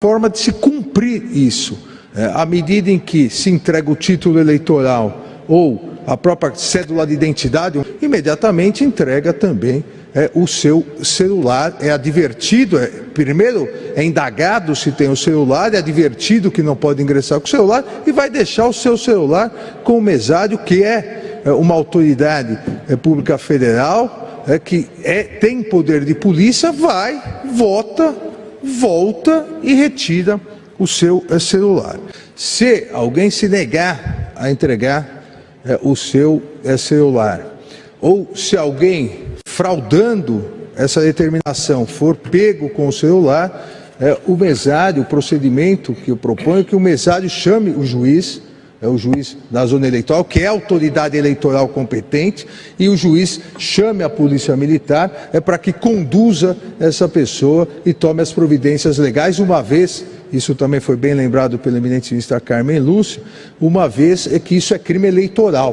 forma de se cumprir isso. É, à medida em que se entrega o título eleitoral ou a própria cédula de identidade, imediatamente entrega também é, o seu celular. É advertido, é, primeiro é indagado se tem o celular, é advertido que não pode ingressar com o celular e vai deixar o seu celular com o mesário, que é, é uma autoridade é, pública federal, é, que é, tem poder de polícia, vai, vota volta e retira o seu eh, celular. Se alguém se negar a entregar é, o seu é, celular, ou se alguém fraudando essa determinação for pego com o celular, é, o mesário, o procedimento que eu proponho é que o mesário chame o juiz é o juiz da zona eleitoral, que é a autoridade eleitoral competente, e o juiz chame a polícia militar é para que conduza essa pessoa e tome as providências legais, uma vez, isso também foi bem lembrado pela eminente ministra Carmen Lúcia, uma vez é que isso é crime eleitoral.